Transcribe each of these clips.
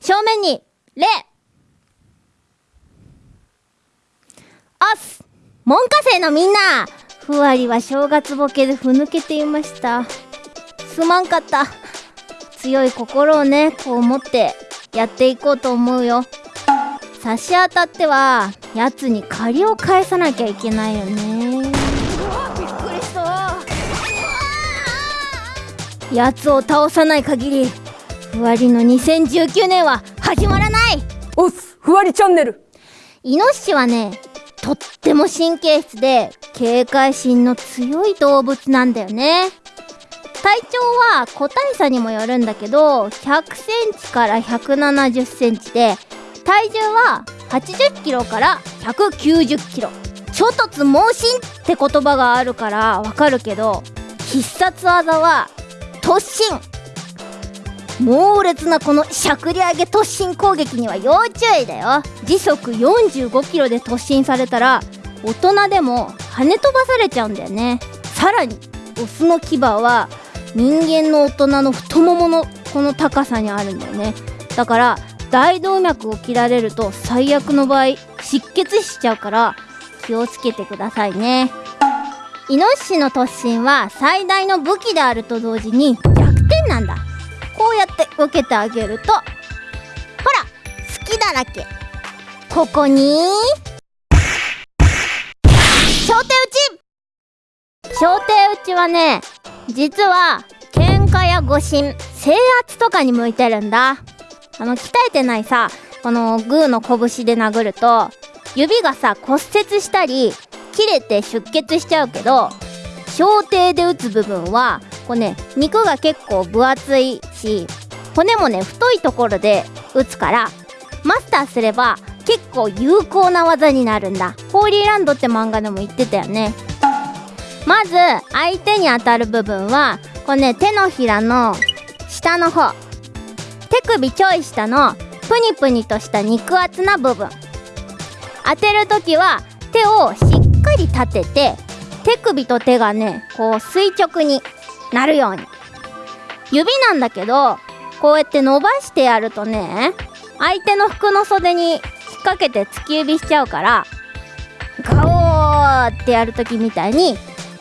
正面に礼。おっす。門下生のみんな。ふわりは正月ボケでふぬけていました。すまんかった。強い心をねこう持ってやっていこうと思うよ。差し当たってはやつに借りを返さなきゃいけないよね。びっくりした。やつを倒さない限りふわりの2019年は始まらない。おっすふわりチャンネル。イノシシはねとっても神経質で警戒心の強い動物なんだよね。体長は個体差にもよるんだけど100センチから170センチで体重は80キロから190キロ。諸突猛進って言葉があるからわかるけど必殺技は突進猛烈なこのしゃくり上げ突進攻撃には要注意だよ。時速45キロで突進されたら大人でも跳ね飛ばされちゃうんだよね。さらにオスの牙は人間の大人の太もものこの高さにあるんだよね。だから大動脈を切られると最悪の場合失血しちゃうから気をつけてくださいね。イノシシの突進は最大の武器であると同時に弱点なんだ。こうやって受けてあげるとほら隙だらけ。ここに小手打ち。小手打ちはね実は喧嘩や誤信制圧とかに向いてるんだ。あの鍛えてないさこのグーの拳で殴ると指がさ骨折したり切れて出血しちゃうけど小手で打つ部分はこうね肉が結構分厚いし骨もね太いところで打つからマスターすれば結構有効な技になるんだ。ホーリーランドって漫画でも言ってたよね。まず相手に当たる部分はこれね手のひらの下の方。手首ちょい下のプニプニとした肉厚な部分。当てる時は手をしっかり立てて手首と手がねこう垂直になるように。指なんだけどこうやって伸ばしてやるとね相手の服の袖に引っ掛けて突き指しちゃうからガオーってやる時みたいに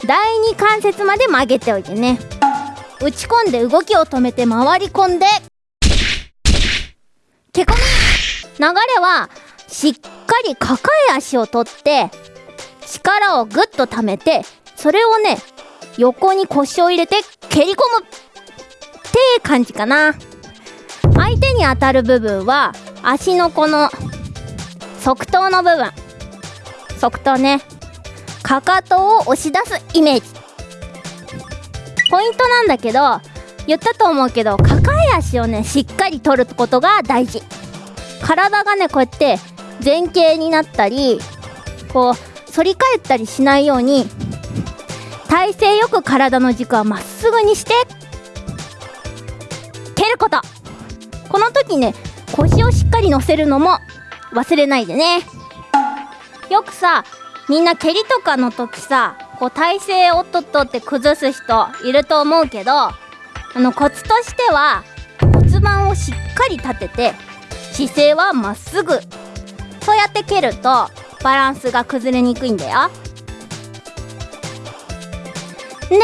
第二関節まで曲げておいてね。打ち込んで動きを止めて回り込んでけこみ流れはしっかり抱え足を取って力をぐっと溜めてそれをね横に腰を入れて蹴り込む。感じかな。相手に当たる部分は足のこの側頭の部分。側頭ね。かかとを押し出すイメージ。ポイントなんだけど言ったと思うけど抱え足をねしっかり取ることが大事。体がねこうやって前傾になったりこう反り返ったりしないように体勢よく体の軸はまっすぐにして時ね腰をしっかり乗せるのも忘れないでね。よくさみんな蹴りとかの時さこう体勢をとっとって崩す人いると思うけどあのコツとしては骨盤をしっかり立てて姿勢はまっすぐ。そうやって蹴るとバランスが崩れにくいんだよ。で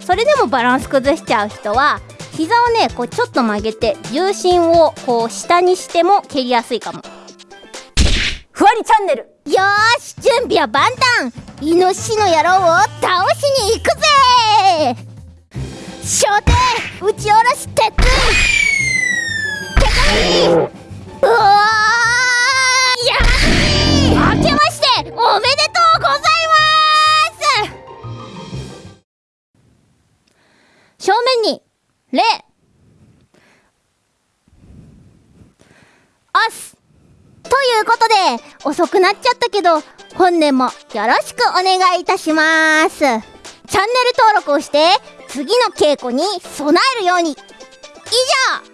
それでもバランス崩しちゃう人は膝をねこうちょっと曲げて重心をこう下にしても蹴りやすいかも。ふわりチャンネル。よーし準備は万端。イノシシの野郎を倒しに行くぜ。初手打ち下ろし鉄槌手紙。うおーやはり明けましておめでとうございます。正面にレアスということで遅くなっちゃったけど本年もよろしくお願いいたします。チャンネル登録をして次の稽古に備えるように。以上。